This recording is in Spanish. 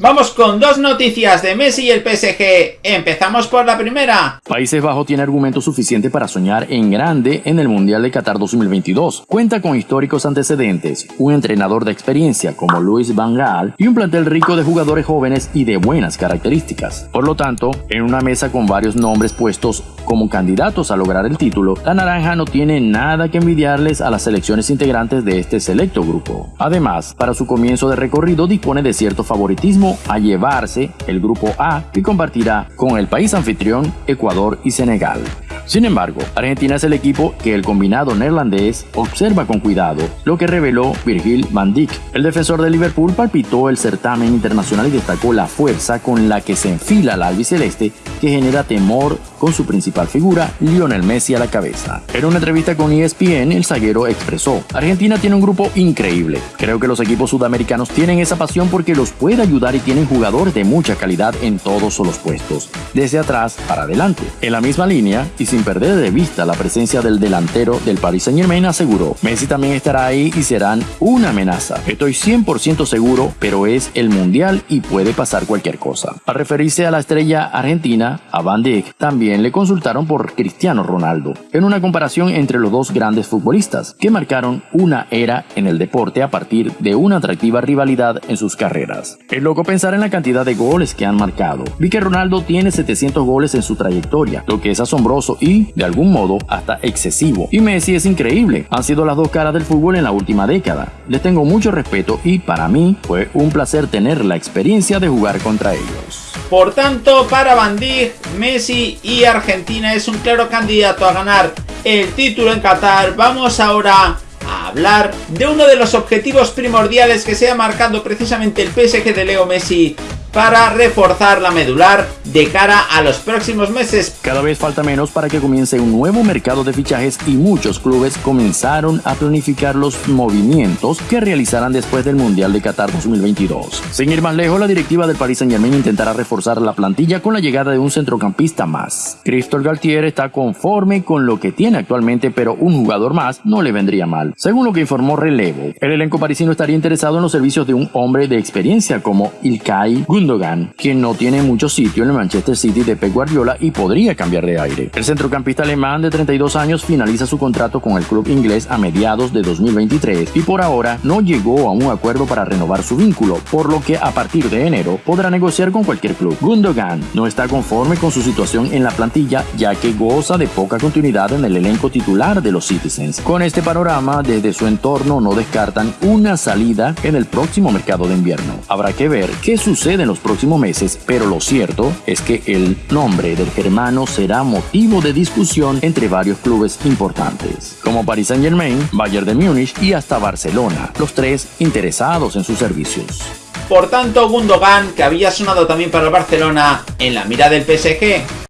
Vamos con dos noticias de Messi y el PSG. Empezamos por la primera. Países Bajos tiene argumentos suficientes para soñar en grande en el Mundial de Qatar 2022. Cuenta con históricos antecedentes, un entrenador de experiencia como Luis Van Gaal y un plantel rico de jugadores jóvenes y de buenas características. Por lo tanto, en una mesa con varios nombres puestos como candidatos a lograr el título, la naranja no tiene nada que envidiarles a las selecciones integrantes de este selecto grupo. Además, para su comienzo de recorrido dispone de cierto favoritismo a llevarse el grupo A que compartirá con el país anfitrión Ecuador y Senegal. Sin embargo, Argentina es el equipo que el combinado neerlandés observa con cuidado, lo que reveló Virgil van Dijk. El defensor de Liverpool palpitó el certamen internacional y destacó la fuerza con la que se enfila la albiceleste que genera temor con su principal figura, Lionel Messi a la cabeza. En una entrevista con ESPN, el zaguero expresó, Argentina tiene un grupo increíble. Creo que los equipos sudamericanos tienen esa pasión porque los puede ayudar y tienen jugadores de mucha calidad en todos los puestos, desde atrás para adelante. En la misma línea, y sin perder de vista la presencia del delantero del Paris Saint Germain, aseguró, Messi también estará ahí y serán una amenaza. Estoy 100% seguro, pero es el Mundial y puede pasar cualquier cosa. Al referirse a la estrella argentina, a Van Dijk, también le consultaron por Cristiano Ronaldo, en una comparación entre los dos grandes futbolistas, que marcaron una era en el deporte a partir de una atractiva rivalidad en sus carreras. Es loco pensar en la cantidad de goles que han marcado. Vi que Ronaldo tiene 700 goles en su trayectoria, lo que es asombroso y, de algún modo, hasta excesivo. Y Messi es increíble. Han sido las dos caras del fútbol en la última década. Les tengo mucho respeto y para mí fue un placer tener la experiencia de jugar contra ellos. Por tanto, para Van Dijk, Messi y Argentina es un claro candidato a ganar el título en Qatar. Vamos ahora a hablar de uno de los objetivos primordiales que se ha marcado precisamente el PSG de Leo Messi para reforzar la medular de cara a los próximos meses. Cada vez falta menos para que comience un nuevo mercado de fichajes y muchos clubes comenzaron a planificar los movimientos que realizarán después del Mundial de Qatar 2022. Sin ir más lejos, la directiva del Paris Saint Germain intentará reforzar la plantilla con la llegada de un centrocampista más. Christophe Galtier está conforme con lo que tiene actualmente, pero un jugador más no le vendría mal. Según lo que informó Relevo, el elenco parisino estaría interesado en los servicios de un hombre de experiencia como Ilkay Gundogan, quien no tiene mucho sitio en el Manchester City de Pep Guardiola y podría cambiar de aire. El centrocampista alemán de 32 años finaliza su contrato con el club inglés a mediados de 2023 y por ahora no llegó a un acuerdo para renovar su vínculo, por lo que a partir de enero podrá negociar con cualquier club. Gundogan no está conforme con su situación en la plantilla ya que goza de poca continuidad en el elenco titular de los Citizens. Con este panorama, desde su entorno no descartan una salida en el próximo mercado de invierno. Habrá que ver qué sucede en los próximos meses, pero lo cierto es que el nombre del germano será motivo de discusión entre varios clubes importantes, como Paris Saint Germain, Bayern de Múnich y hasta Barcelona, los tres interesados en sus servicios. Por tanto, Gundogan, que había sonado también para el Barcelona, en la mira del PSG,